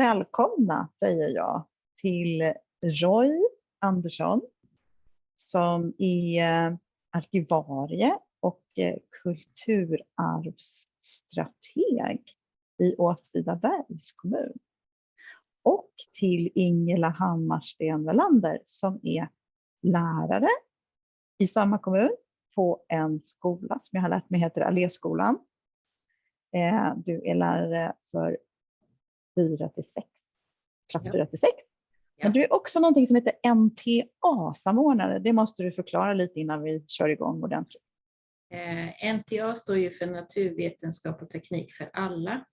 Välkomna säger jag till Roy Andersson som är eh, arkivarie och eh, kulturarvsstrateg i Åtvidabergs kommun. Och till Ingela Hammarsten Welander som är lärare i samma kommun på en skola som jag har lärt mig heter Alléskolan. Eh, du är lärare för 4 till 6, klass ja. 4 till 6. Men du är också någonting som heter NTA-samordnare. Det måste du förklara lite innan vi kör igång ordentligt. Eh, NTA står ju för naturvetenskap och teknik för alla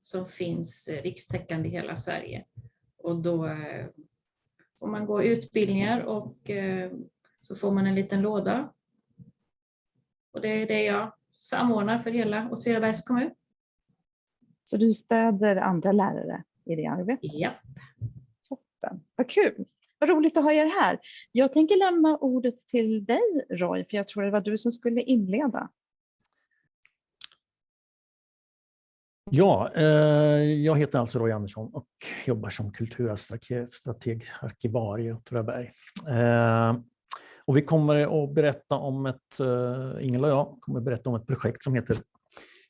som finns rikstäckande i hela Sverige. Och då eh, får man gå utbildningar och eh, så får man en liten låda. Och det är det jag samordnar för hela Åtvidabergs kommun. Så du stöder andra lärare i det arbetet? Ja. Toppen, vad kul. Vad roligt att ha er här. Jag tänker lämna ordet till dig Roy, för jag tror det var du som skulle inleda. Ja, eh, jag heter alltså Roy Andersson och jobbar som kulturstrateg, arkivarie i Åtvidaberg. Eh, och vi kommer att berätta om ett, eh, Ingela och jag kommer att berätta om ett projekt som heter,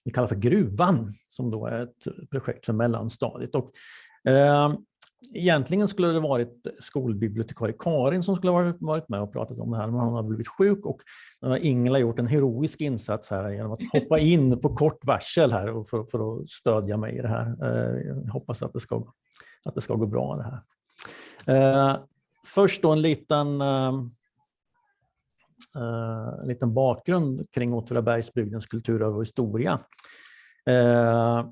vi kallar för Gruvan, som då är ett projekt för mellanstadiet. Och, eh, Egentligen skulle det varit skolbibliotekarie Karin som skulle ha varit med och pratat om det här, men hon har blivit sjuk och Ingela har gjort en heroisk insats här genom att hoppa in på kort varsel här för, för att stödja mig i det här. Eh, jag hoppas att det ska, att det ska gå bra det här. Eh, först då en liten, eh, Eh, en eh, liten bakgrund kring Åtvidabergsbygdens kulturarv och historia eh,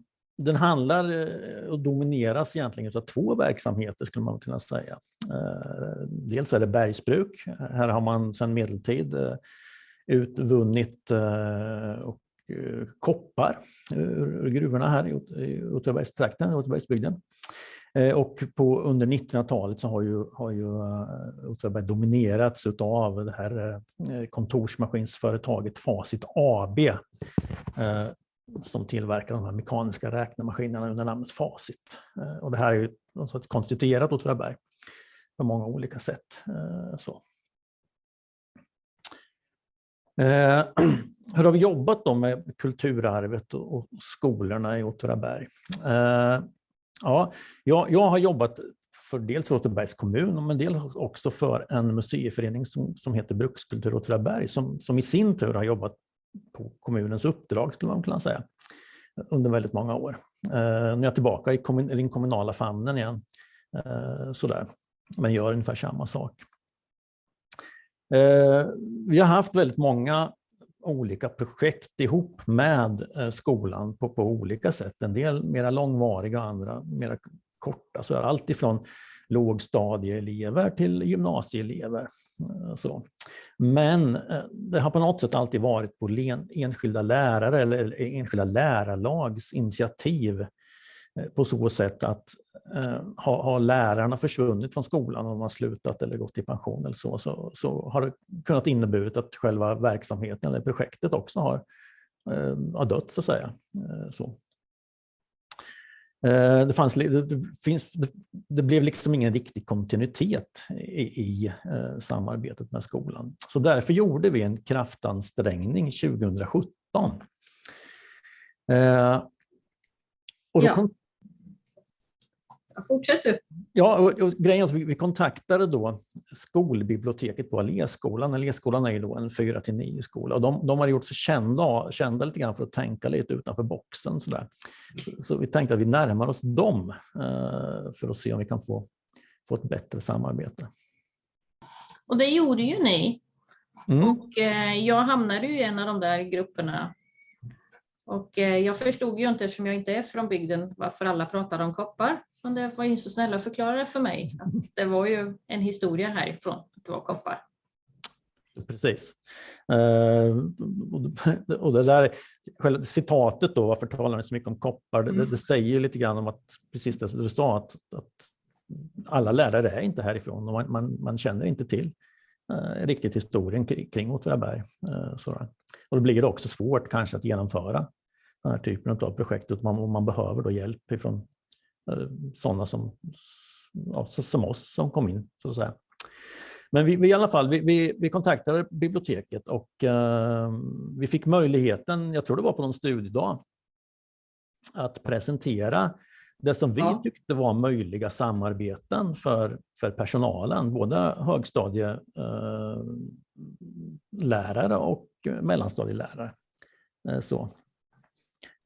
den handlar eh, och domineras egentligen av två verksamheter skulle man kunna säga. Eh, dels är det bergsbruk. Här har man sedan medeltid eh, utvunnit koppar ur gruvorna här i Åtvidabergstrakten, Åtvidabergsbygden. Eh, och på, under 1900-talet så har ju, har ju eh, Åtvidaberg dominerats av det här eh, kontorsmaskinsföretaget Facit AB som tillverkar de här mekaniska räknemaskinerna under namnet Facit. Och det här är ju något konstituerat Åtvidaberg på många olika sätt. Så. Eh, hur har vi jobbat då med kulturarvet och skolorna i Åtvidaberg? Ja, jag, jag har jobbat för dels för Åtvidabergs kommun, men dels också för en museiförening som, som heter Brukskultur Åtvidaberg, som, som i sin tur har jobbat på kommunens uppdrag skulle man kunna säga under väldigt många år. Eh, nu är jag tillbaka i den kommunala famnen igen, eh, sådär, men gör ungefär samma sak. Eh, vi har haft väldigt många olika projekt ihop med eh, skolan på, på olika sätt. En del mera långvariga, andra mera korta. Så allt ifrån lågstadieelever till gymnasieelever. Eh, så. Men eh, det har på något sätt alltid varit på enskilda lärare eller enskilda lärarlags initiativ eh, på så sätt att har, har lärarna försvunnit från skolan och de har slutat eller gått i pension eller så, så, så har det kunnat inneburit att själva verksamheten eller projektet också har, har dött så att säga. Så. Eh, det, fanns, det, finns, det, blev liksom ingen riktig kontinuitet i, i eh, samarbetet med skolan. Så därför gjorde vi en kraftansträngning 2017. Eh, och då ja. Fortsätt du. Ja, och, och grejen är att vi, vi, kontaktade då skolbiblioteket på Alléskolan. Alléskolan är ju då en 4 till 9 skola och de, de har gjort sig kända, kända lite grann för att tänka lite utanför boxen. Så, så, så vi tänkte att vi närmar oss dem eh, för att se om vi kan få, få ett bättre samarbete. Och det gjorde ju ni. Mm. Och eh, jag hamnade ju i en av de där grupperna och eh, jag förstod ju inte, eftersom jag inte är från bygden, varför alla pratade om koppar. Men det var ju så snälla att förklara för mig att det var ju en historia härifrån, att det var koppar. Precis. Uh, och det där själva citatet då, varför talar ni så mycket om koppar, det, det säger lite grann om att, precis det du sa, att, att alla lärare är inte härifrån och man, man, man känner inte till uh, riktigt historien kring, kring Åtvidaberg. Och då blir det också svårt kanske att genomföra den här typen av projekt, man, man behöver då hjälp ifrån eh, sådana som, ja, som oss som kom in. Så att säga. Men vi, vi, i alla fall, vi, vi, vi kontaktade biblioteket och uh, vi fick möjligheten, jag tror det var på någon studiedag, att presentera det som vi ja. tyckte var möjliga samarbeten för, för personalen, både högstadielärare uh, och mellanstadielärare. Uh, så.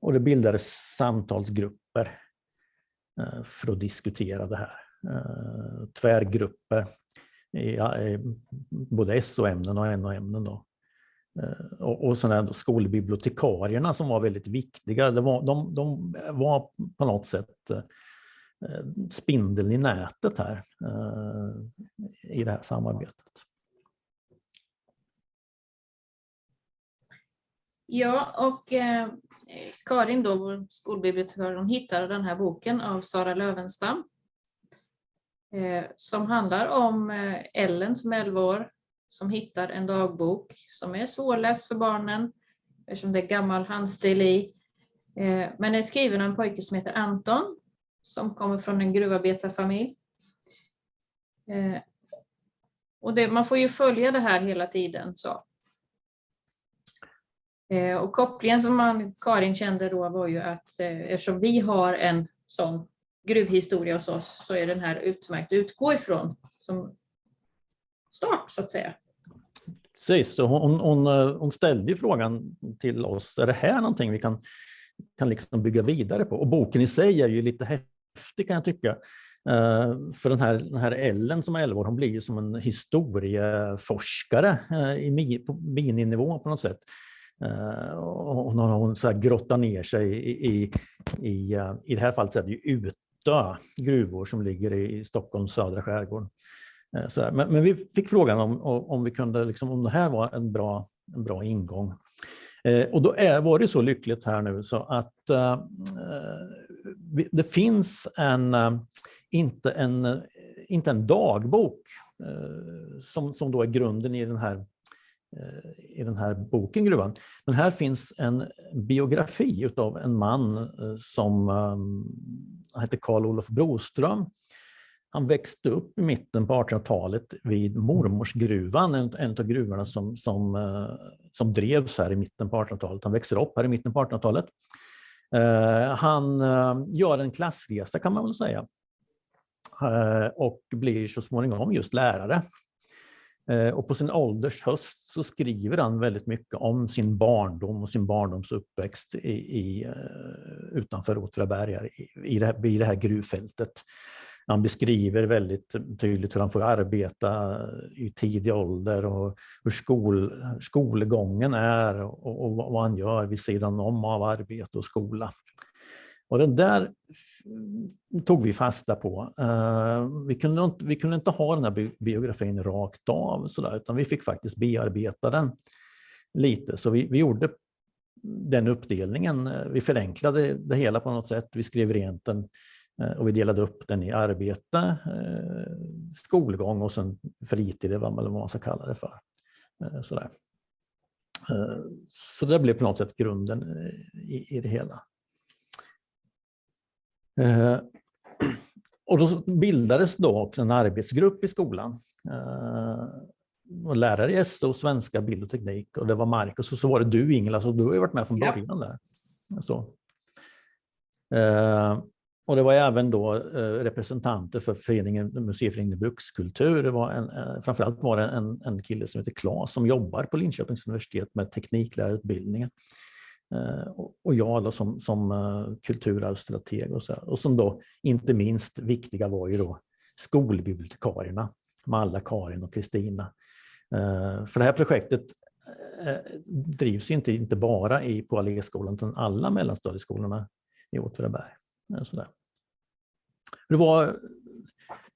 Och det bildades samtalsgrupper eh, för att diskutera det här. Eh, tvärgrupper i, både SO-ämnen och NO-ämnen. Då. Eh, och, och sen skolbibliotekarierna som var väldigt viktiga, var, de, de var på något sätt spindeln i nätet här i det här samarbetet. Ja, och Karin, då, vår skolbibliotekarie, hon hittade den här boken av Sara Lövenstam eh, som handlar om eh, Ellen som är 11 år som hittar en dagbok som är svårläst för barnen eftersom det är gammal handstil i. Eh, men den är skriven av en pojke som heter Anton som kommer från en gruvarbetarfamilj. Och det, man får ju följa det här hela tiden. Så. Eh, och kopplingen som man, Karin kände då var ju att eh, eftersom vi har en sån gruvhistoria hos oss så är den här utmärkt att utgå ifrån som start så att säga. Precis, så hon, hon, hon eh, ställde frågan till oss, är det här någonting vi kan, kan liksom bygga vidare på? Och boken i sig är ju lite häftig kan jag tycka. Uh, för den här, den här Ellen som är 11 år, hon blir ju som en historieforskare uh, i, på mininivå på något sätt. Uh, och när hon så här grottar ner sig i, i, i, eh, i det här fallet så är det ju Utö gruvor som ligger i Stockholms södra skärgård. Eh, men, men, vi fick frågan om, om vi kunde, liksom, om det här var en bra, en bra ingång. Eh, och då är, var det så lyckligt här nu så att eh, det finns en, inte, en, inte en dagbok eh, som, som då är grunden i den här i den här boken Gruvan. Men här finns en biografi av en man eh, som um, heter Karl Olof Broström han växte upp i mitten på 1800-talet vid Mormorsgruvan, en, en av gruvorna som, som, eh, som drevs här i mitten på 1800-talet. Han växer upp här i mitten på 1800-talet. Han gör en klassresa kan man väl säga och blir så småningom just lärare. Eh, och på sin ålders höst så skriver han väldigt mycket om sin barndom och sin barndoms uppväxt i, i, eh, utanför Åtvidaberg, i, i, det här, i det här gruvfältet. Han beskriver väldigt tydligt hur han får arbeta i tidig ålder och hur skol, skolgången är och, och vad han gör vid sidan om av arbete och skola. Och den där tog vi fasta på. Uh, vi, kunde inte, vi kunde inte ha den här biografin rakt av, så där, utan vi fick faktiskt bearbeta den lite. Så vi, vi gjorde den uppdelningen. Vi förenklade det hela på något sätt. Vi skrev rent den eh, och vi delade upp den i arbete, eh, skolgång och sen fritid, eller vad man ska kalla det för. Sådär. Så det blev på något sätt grunden i, det hela. Och då bildades då också en arbetsgrupp i skolan. Och lärare i SO, svenska, bild och teknik och det var Marcus och så var det du Ingela, så du har ju varit med från början där. Så. Och det var även då eh, representanter för föreningen, museiföreningen Brukskultur. Det var en, eh, framförallt var det en, en kille som heter Claes som jobbar på Linköpings universitet med tekniklärarutbildningen. Eh, och jag då som, som eh, kulturarvsstrateg och, så, och som då inte minst viktiga var ju då skolbibliotekarierna, Malla, Karin och Kristina. Eh, för det här projektet drivs inte, inte bara i, på Alléskolan utan alla mellanstadieskolorna i Åtvidaberg. Hur var,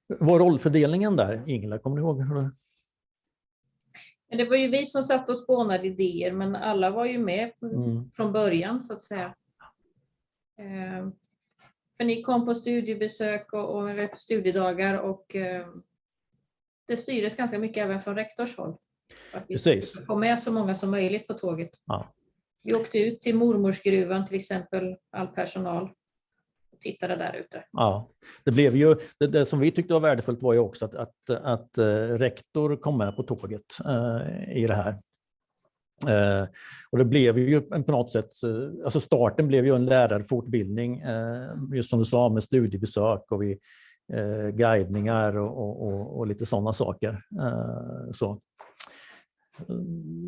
var rollfördelningen där, Ingela? Kommer du ihåg? Hur det... Det var ju vi som satt och spånade idéer, men alla var ju med mm. från början så att säga. Eh, för ni kom på studiebesök och, och studiedagar och eh, det styrdes ganska mycket även från rektors håll. Att Precis. få med så många som möjligt på tåget. Ja. Vi åkte ut till mormorsgruvan till exempel, all personal tittade där ute. Ja, det blev ju, det, det, som vi tyckte var värdefullt var ju också att, att, att eh, rektor kom med på tåget eh, i det här. Eh, och det blev ju på något sätt, eh, alltså starten blev ju en lärarfortbildning, eh, just som du sa med studiebesök och vi, eh, guidningar och, och, och, lite sådana saker. Eh, så.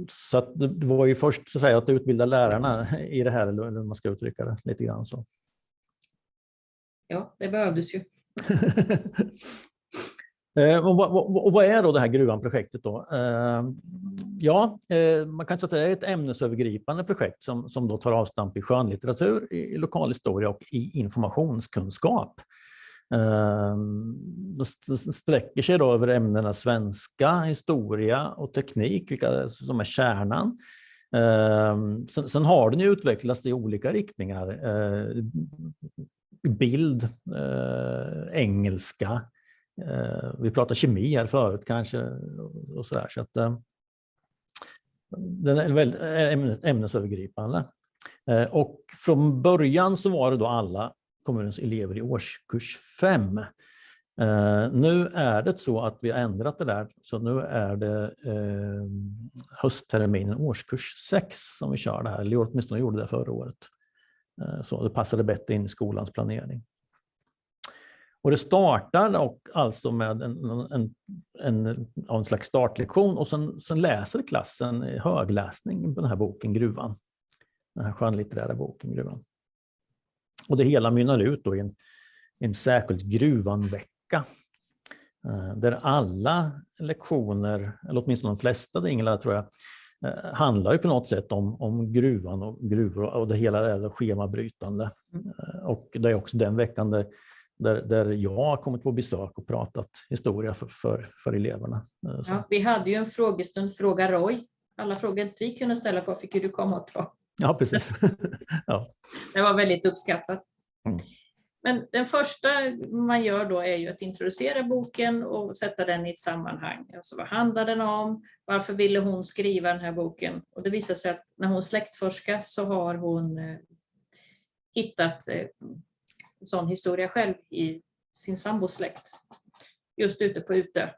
Så det var ju först så att, säga, att utbilda lärarna i det här, eller hur man ska uttrycka det lite grann så. Ja, det behövdes ju. Eh, och vad, och vad, är då det här Gruvan-projektet då? Eh, ja, eh, man kan säga att det är ett ämnesövergripande projekt som, som då tar avstamp i skönlitteratur, i lokalhistoria och i informationskunskap. Det sträcker sig då över ämnena svenska, historia och teknik, vilka som är kärnan. Ehm, sen, sen har den ju utvecklats i olika riktningar. Eh, bild, eh, engelska, eh, vi pratade kemi här förut kanske. Och så där, så att, den är väldigt ämnesövergripande. Och från början så var det då alla kommunens elever i årskurs 5. Eh, nu är det så att vi har ändrat det där, så nu är det eh, höstterminen årskurs 6 som vi kör det här, eller åtminstone gjorde det förra året. Eh, så det passade bättre in i skolans planering. Och det startar och alltså med en, en, en, en slags startlektion och sen, sen läser klassen högläsning på den här boken Gruvan. Den här skönlitterära boken Gruvan. Och det hela mynnar ut då i en, en särskild Gruvanvecka. Eh, där alla lektioner, eller åtminstone de flesta, det Ingela tror jag, eh, handlar ju på något sätt om, om gruvan och gruvor och det hela är schemabrytande. Eh, och det är också den veckan där där, där jag har kommit på besök och pratat historia för, för, för eleverna. Ja, vi hade ju en frågestund, Fråga Roy. Alla frågor vi kunde ställa på fick du komma och ta. Ja, precis. ja. Det var väldigt uppskattat. Mm. Men den första man gör då är ju att introducera boken och sätta den i ett sammanhang. Alltså vad handlar den om? Varför ville hon skriva den här boken? Och det visar sig att när hon släktforskar så har hon eh, hittat en sån historia själv i sin sambos släkt. Just ute på Utö.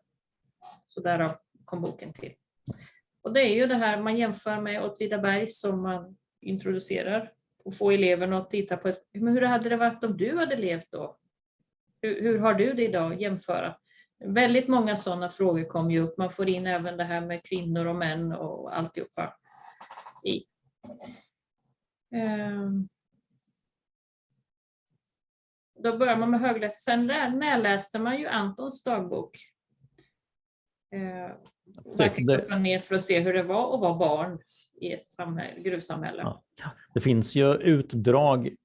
Så därav kom boken till. Och det är ju det här man jämför med Åtvidaberg som man introducerar och får eleverna att titta på men hur hade det varit om du hade levt då? Hur, hur har du det idag? Jämföra. Väldigt många sådana frågor kommer ju upp. Man får in även det här med kvinnor och män och alltihopa i. Um, då börjar man med högläsning. Sen närläste man ju Antons dagbok. Eh, fick ner för att se hur det var att vara barn i ett samhälle, gruvsamhälle. Ja. Det finns ju utdrag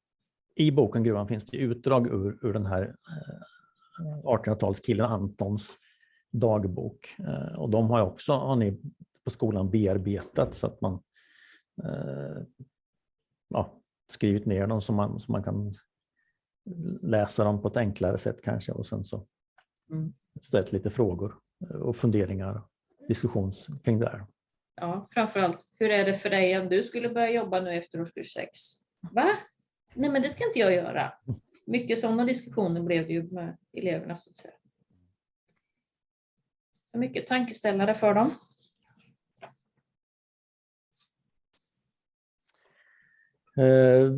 i boken Gruvan finns det utdrag ur, ur den här 1800-talskillen eh, Antons dagbok. Eh, och de har också har ni på skolan bearbetat så att man eh, ja, skrivit ner dem så man, så man kan läsa dem på ett enklare sätt kanske och sen så mm. ställt lite frågor och funderingar, diskussion kring det här. Ja, framförallt, hur är det för dig om du skulle börja jobba nu efter årskurs 6? Va? Nej, men det ska inte jag göra. Mycket sådana diskussioner blev det ju med eleverna. Så, att säga. så mycket tankeställare för dem. Eh,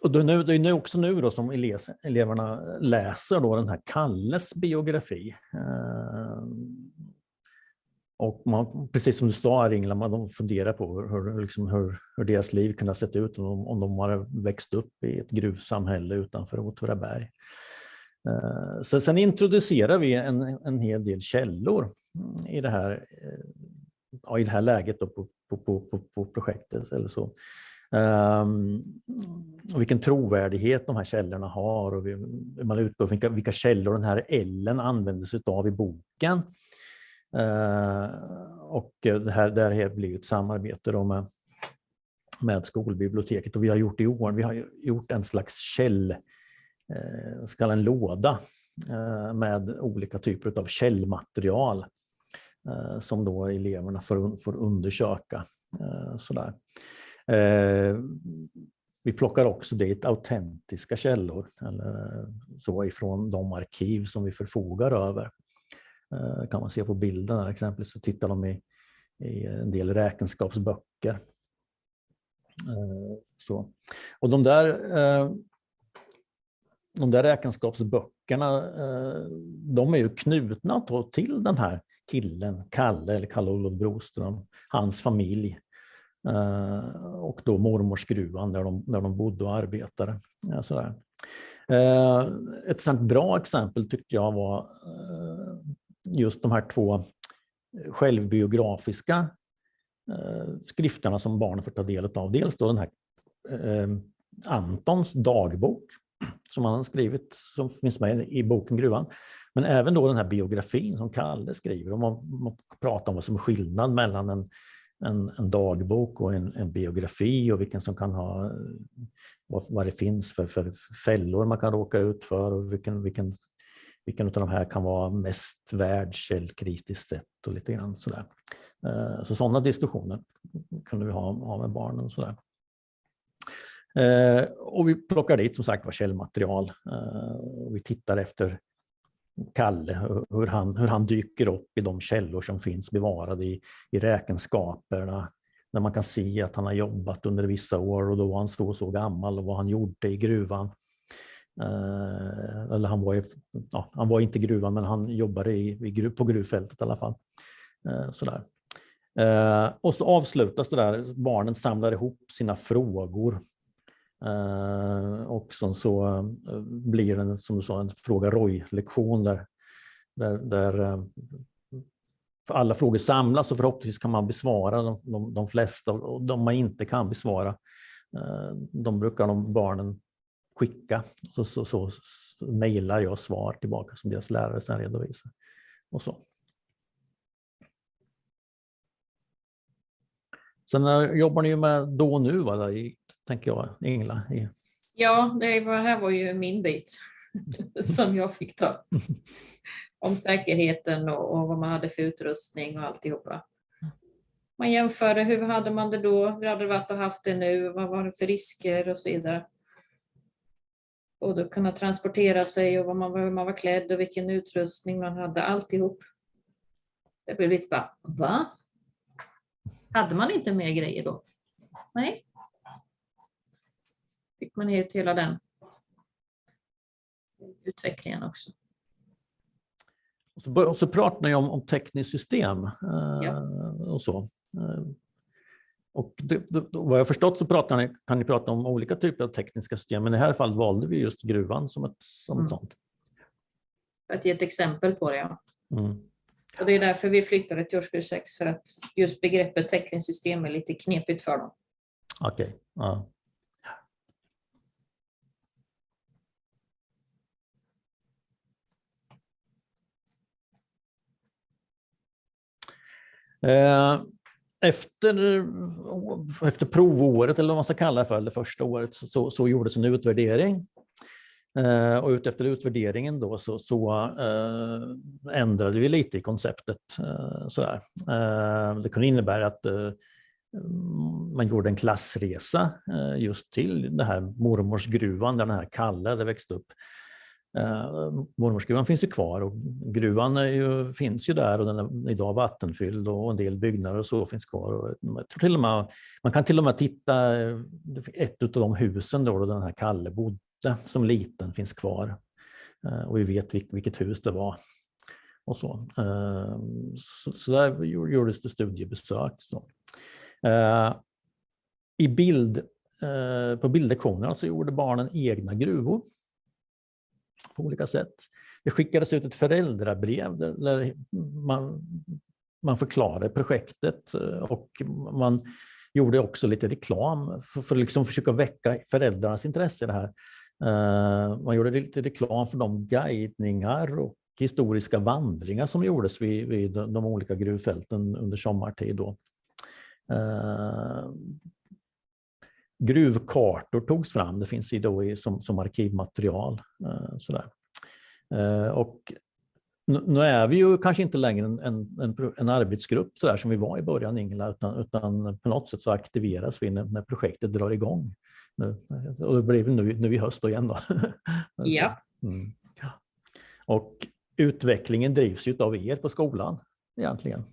och det är nu också nu då som eleverna läser då den här Kalles biografi. Eh, och man, precis som du sa Ingela, man, de funderar på hur, liksom hur, hur, deras liv kunde ha sett ut om, om de hade växt upp i ett gruvsamhälle utanför Åtvidaberg. Eh, så sen introducerar vi en, en hel del källor mm, i det här, eh, ja, i det här läget på, på, på, på, projektet. Eller så. Um, och vilken trovärdighet de här källorna har och vi, man utgår från vilka, vilka källor den här Ellen använder sig av i boken. Eh, och det här, där har blir ett samarbete då med, med skolbiblioteket och vi har gjort i år, vi har gjort en slags käll, eh, ska en låda eh, med olika typer av källmaterial som då eleverna får, får undersöka. Sådär. Vi plockar också dit autentiska källor eller så ifrån de arkiv som vi förfogar över. Eh, kan man se på bilden här exempelvis så tittar de i, i en del räkenskapsböcker. Eh, så. Och de där, eh, de där räkenskapsböckerna de är ju knutna till den här killen, Kalle eller Kalle-Olof Broström, hans familj och då mormorsgruvan där de, där de bodde och arbetade. Sådär. Ett sånt bra exempel tyckte jag var just de här två eh, självbiografiska eh, skrifterna som barnen får ta del av. Dels då den här eh, Antons dagbok som han har skrivit, som finns med i boken Gruvan. Men även då den här biografin som Kalle skriver. Och man, man pratar om vad som är skillnad mellan en, en, en dagbok och en, en, biografi och vilken som kan ha vad, vad det finns för, för fällor man kan råka ut för och vilken, vilken vilken av de här kan vara mest värd källkritiskt sett och lite grann sådär. Eh, så sådana diskussioner kunde vi ha, ha med barnen. Sådär. Eh, och vi plockar dit som sagt var källmaterial. Eh, och vi tittar efter Kalle, hur han, hur han dyker upp i de källor som finns bevarade i, i räkenskaperna, där man kan se att han har jobbat under vissa år och då var han så och så gammal och vad han gjorde i gruvan. Eller han var, i, ja, han var inte i gruvan men han jobbade i, i på gruvfältet i alla fall. Eh, sådär. Eh, och så avslutas det där, barnen samlar ihop sina frågor. Eh, och sen så eh, blir det som du sa en fråga Roy-lektion där, där, där eh, alla frågor samlas och förhoppningsvis kan man besvara de, de, de flesta och de man inte kan besvara. De brukar de barnen skicka. Så, så, så, så mejlar jag svar tillbaka som deras lärare sen redovisar. Och så. Sen eh, jobbar ni med då och nu, va, i, tänker jag, Ingela? I... Ja, det var, här var ju min bit som jag fick ta. Om säkerheten och, och, vad man hade för utrustning och alltihopa. Man jämförde, hur hade man det då? Hur hade det varit att haft det nu? Vad var det för risker och så vidare? Och då kunna transportera sig och vad man, hur man var klädd och vilken utrustning man hade, alltihop. Det blev lite bara, va? Hade man inte mer grejer då? Nej. Fick man ut hela den utvecklingen också. Och så, och så pratar ni om, om tekniskt system eh, ja. och så. Och det, det, vad jag förstått så pratar ni, kan ni prata om olika typer av tekniska system, men i det här fallet valde vi just gruvan som ett, som ett mm. sånt. För att ge ett exempel på det, ja. Mm. Och det är därför vi flyttade till årskurs 6, för att just begreppet tekniskt system är lite knepigt för dem. Okej. Okay. Ja. Eh, efter, efter provåret, eller vad man ska kalla det för, eller första året, så, så gjordes en utvärdering. Eh, och utefter utvärderingen då så, så eh, ändrade vi lite i konceptet. Eh, sådär. Eh, det kunde innebära att eh, man gjorde en klassresa eh, just till den här mormorsgruvan där den här Kalle hade växt upp. Eh, mormorsgruvan finns ju kvar och gruvan ju, finns ju där och den är idag vattenfylld och en del byggnader och så finns kvar. Och jag tror till och med, man kan till och med titta, eh, ett av de husen då, då den här Kalle bodde som liten finns kvar. Eh, och vi vet vilket hus det var. Och så. Eh, så, så där gjordes det studiebesök. Så. Eh, I bild, eh, på bildlektionerna så gjorde barnen egna gruvor på olika sätt. Det skickades ut ett föräldrabrev där man, man förklarade projektet eh, och man gjorde också lite reklam för, för att liksom försöka väcka föräldrarnas intresse i det här. Eh, man gjorde lite reklam för de guidningar och historiska vandringar som gjordes vid, vid de olika gruvfälten under sommartid. Då. Eh, Gruvkartor togs fram, det finns då i, som, som arkivmaterial. Eh, sådär. Eh, och nu är vi ju kanske inte längre en, en, en arbetsgrupp så där som vi var i början Ingela, utan, utan på något sätt så aktiveras vi när, när projektet drar igång. nu. Och det blir nu, nu i höst igen. Då. Ja. Mm. Och utvecklingen drivs ju av er på skolan egentligen.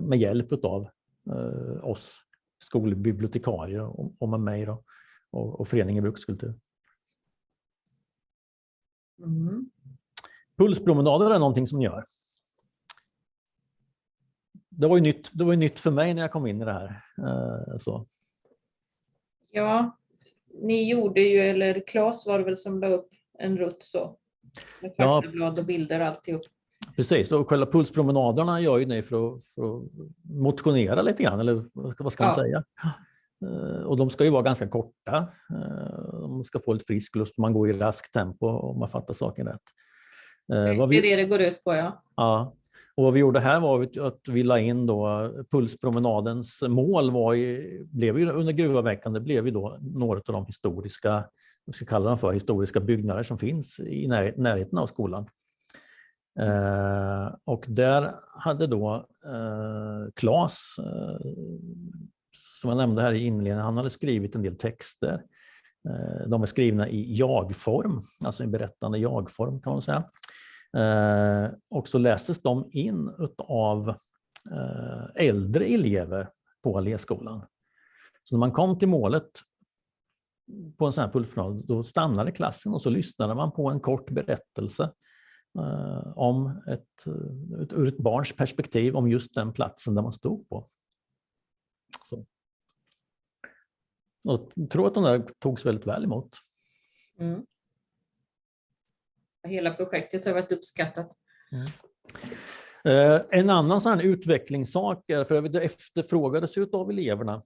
Med hjälp av eh, oss skolbibliotekarier och med mig då, och, och föreningen Brukskultur. Mm. Pulspromenader är någonting som ni gör. Det var ju nytt, det var ju nytt för mig när jag kom in i det här. Eh, så. Ja, ni gjorde ju, eller Claes var det väl som la upp en rutt så. Med faktablad och bilder alltihop. Precis, och själva pulspromenaderna gör ju ni för att, för att motionera lite grann, eller vad ska- man Ja. säga? Eh, Och de ska ju vara ganska korta. Eh, De ska få lite frisk luft, man går i raskt tempo om man fattar saken rätt. Eh, Det är vi, det det går ut på ja. ja. Och vad vi gjorde här var att vi la in då pulspromenadens mål var ju, blev ju under gruvavveckan, det blev ju då några av de historiska, vad ska kalla dem för, historiska byggnader som finns i när, närheten av skolan. Eh, och där hade då eh, Claes, eh, som jag nämnde här i inledningen, han hade skrivit en del texter. Eh, de är skrivna i jag-form, alltså i berättande jag-form kan man säga. Eh, och så lästes de in av eh, äldre elever på Alléskolan. Så när man kom till målet på en sån här pulspromenad, då stannade klassen och så lyssnade man på en kort berättelse om ett, ett, ur ett barns perspektiv om just den platsen där man stod på. Så. Och jag tror att de där togs väldigt väl emot. Mm. Hela projektet har varit uppskattat. Eh, En annan sån utvecklingssak, för det efterfrågades av eleverna,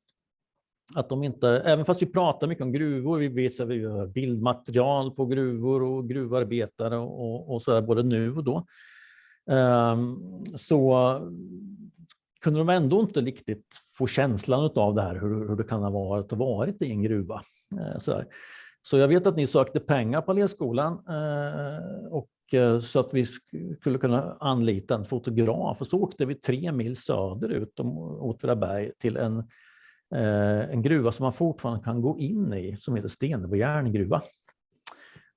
att de inte, även fast vi pratar mycket om gruvor, vi visar vi bildmaterial på gruvor och gruvarbetare och, och så där, både nu och då, ehm, så kunde de ändå inte riktigt få känslan av det här, hur, hur det kan ha varit och varit i en gruva. Eh, så, där. så jag vet att ni sökte pengar på Alléskolan eh, och eh, så att vi skulle kunna anlita en fotograf och så åkte vi tre mil söderut om Åtvidaberg till en, Eh, en gruva som man fortfarande kan gå in i som heter Stenebo järngruva.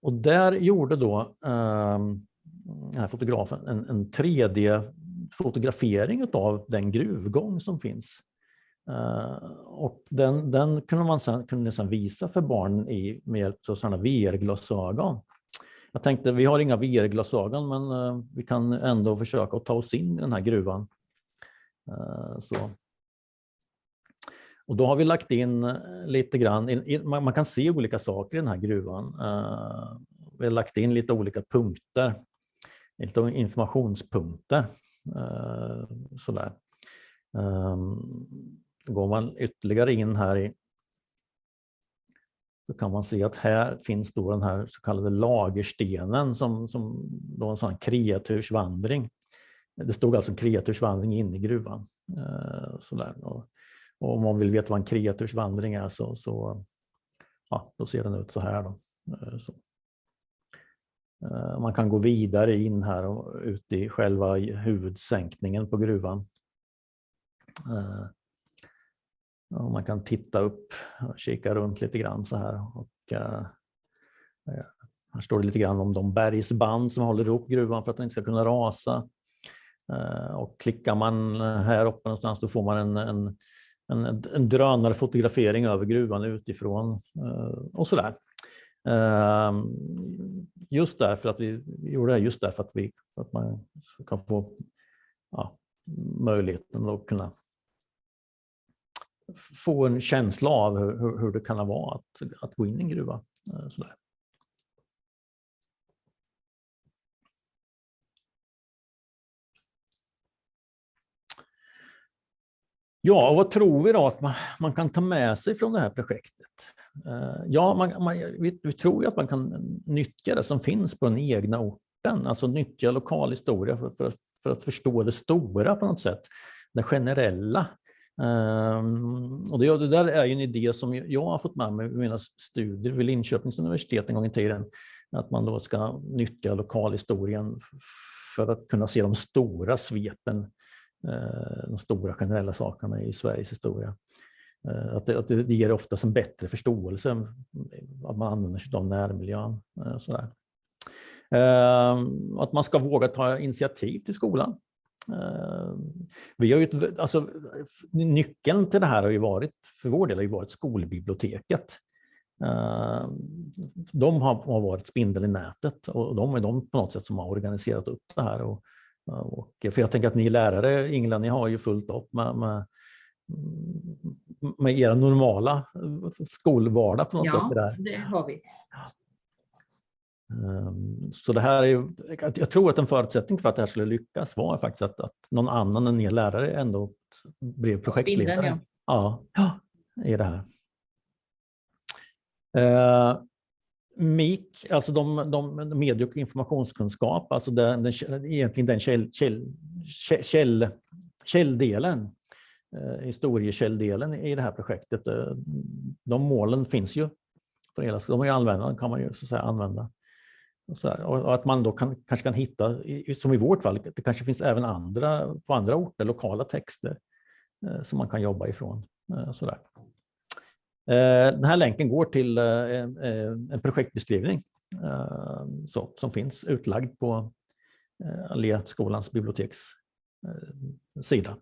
Och där gjorde då ehm, den här fotografen en, en 3D-fotografering av den gruvgång som finns. Eh, och den, den kunde man sen, kunde sedan visa för barn i, med hjälp av sådana VR-glasögon. Jag tänkte, vi har inga VR-glasögon men eh, vi kan ändå försöka att ta oss in i den här gruvan. Så. Och då har vi lagt in eh, lite grann, in, in, man, man kan se olika saker i den här gruvan. Eh, vi har lagt in lite olika punkter, lite informationspunkter. Eh, sådär. Um, går man ytterligare in här i så kan man se att här finns då den här så kallade lagerstenen som, som då en sån här kreatursvandring. Det stod alltså kreatursvandring inne i gruvan. Sådär. Och, och om man vill veta vad en kreatursvandring är så, så ja, då ser den ut så här. Då. Eh, så. Eh, man kan gå vidare in här och ut i själva huvudsänkningen på gruvan. Eh, och man kan titta upp och kika runt lite grann så här. Och, här står det lite grann om de bergsband som håller ihop gruvan för att den inte ska kunna rasa. Och klickar man här uppe någonstans så får man en, en, en, en drönarfotografering över gruvan utifrån eh, och sådär. Eh, Just därför att vi, gjorde det just därför att, vi, att man kan få ja, möjligheten att kunna få en känsla av hur, hur, hur det kan vara att, att gå in i en gruva. eh, Sådär. Ja, vad tror vi då att man, man kan ta med sig från det här projektet? Eh, ja, man, man, vi, vi tror ju att man kan nyttja det som finns på den egna orten, alltså nyttja lokal historia för, för, för att förstå det stora på något sätt, det generella. Eh, och det, det där är ju en idé som jag har fått med mig i mina studier vid Linköpings universitet en gång i tiden, att man då ska nyttja lokalhistorien för att kunna se de stora svepen, eh, Eh, de stora generella sakerna i Sveriges historia. Eh, att det, att det ger oftast en bättre förståelse mm, att man använder sig av närmiljön. Eh, sådär. Att man ska våga ta initiativ till skolan. Vi har ju ett, alltså, nyckeln till det här har ju varit, för vår del har ju varit skolbiblioteket. De har, har varit spindeln i nätet och de är de på något sätt som har organiserat upp det här. Och, och, för jag tänker att ni lärare, Ingela, ni har ju fullt upp med, med, med era normala skolvardag på något sätt. Ja, Det har vi. Ehm, Så det här är jag tror att en förutsättning för att det här skulle lyckas var faktiskt att, att någon annan än ni lärare ändå blev projektledare. Spindeln, ja. Ja, ja, i det här. MIK, alltså de, de medie och informationskunskap, alltså den, den, egentligen den käll, käll, käll, källdelen, eh, historiekälldelen i det här projektet. Eh, de målen finns ju. För hela, de är ju kan man ju så att säga använda. Och, så här, och att man då kan, kanske kan hitta, som i vårt fall, det kanske finns även andra, på andra orter, lokala texter eh, som man kan jobba ifrån. eh, så där. Eh, den här länken går till eh, eh, en- projektbeskrivning så, som finns utlagd på Alléskolans biblioteks sida.